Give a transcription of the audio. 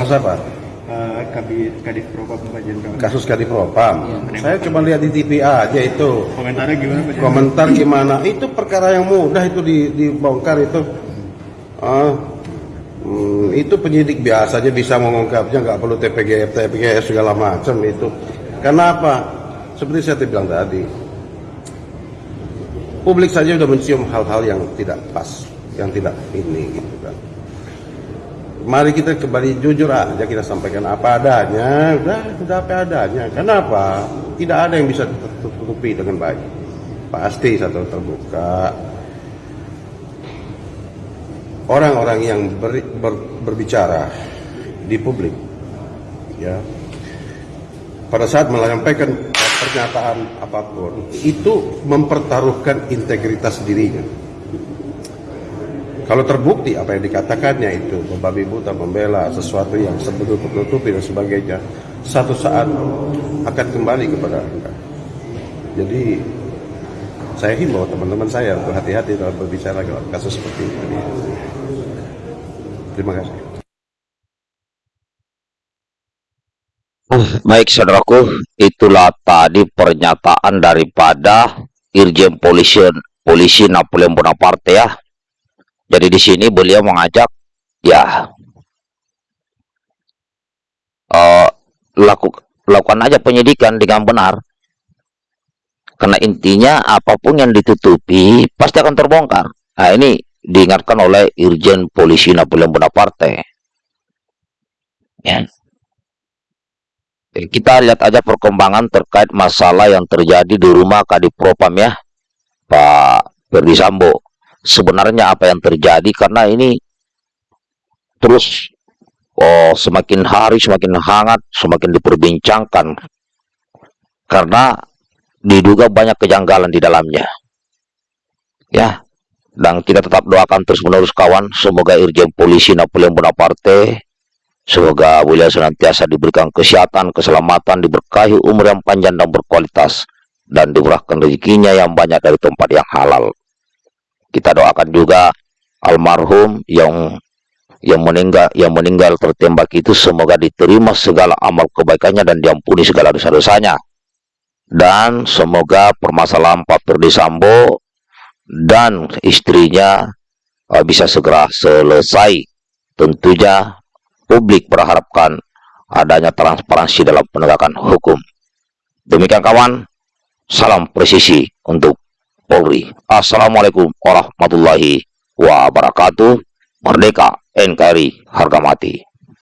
Kasus apa? uh, Kabit Kadif Propam Pak Jenderal. Kasus Kadipropam. Saya cuma lihat di TV aja itu. Komentarnya gimana Pak Jenderal? Komentar gimana? Itu perkara yang mudah itu di- dibongkar itu. Ah, hmm, itu penyidik biasa aja bisa mengungkapnya, nggak perlu TPGF, TPGF segala macam itu. Kenapa? Seperti saya bilang tadi, publik saja sudah mencium hal-hal yang tidak pas, yang tidak ini gitu kan. Mari kita kembali jujur aja kita sampaikan apa adanya, udah udah apa adanya. Kenapa? Tidak ada yang bisa tertutupi dengan baik. Pasti satu terbuka. Orang-orang yang ber- ber- berbicara di publik, ya, pada saat menyampaikan pernyataan apa pun, itu mempertaruhkan integritas dirinya. Kalau terbukti apa yang dikatakannya itu membabi buta membela sesuatu yang sebetulnya tertutupi dan sebagainya, satu saat akan kembali kepada anda. Jadi saya himbau teman-teman saya untuk hati-hati dalam berbicara dalam kasus seperti ini. Terima kasih. Baik saudaraku, itulah tadi pernyataan daripada Irjen Polisi Polisi Napoleon Bonaparte ya. Jadi di sini beliau mengajak ya eh, laku, lakukan aja penyidikan dengan benar. Karena intinya apa pun yang ditutupi pasti akan terbongkar. Nah ini diingatkan oleh Irjen Polisi Napoleon Bonaparte. Ya. Kita lihat aja perkembangan terkait masalah yang terjadi di rumah Kadipropam ya Pak Ferdi Sambo sebenarnya apa yang terjadi karena ini terus oh, semakin hari semakin hangat semakin diperbincangkan karena diduga banyak kejanggalan di dalamnya ya dan kita tetap doakan terus menerus kawan semoga Irjen Polisi Napoleon Bonaparte Semoga beliau senantiasa diberikan kesehatan, keselamatan, diberkahi umur yang panjang dan berkualitas, dan dimurahkan rezekinya yang banyak dari tempat yang halal. Kita doakan juga almarhum yang yang meninggal yang meninggal tertembak itu semoga diterima segala amal kebaikannya dan diampuni segala dosa-dosanya. Dan semoga permasalahan Pak Ferdi Sambo dan istrinya uh, bisa segera selesai. Tentunya publik berharapkan adanya transparansi dalam penegakan hukum. Demikian kawan, salam presisi untuk Polri. Assalamualaikum warahmatullahi wabarakatuh. Merdeka NKRI harga mati.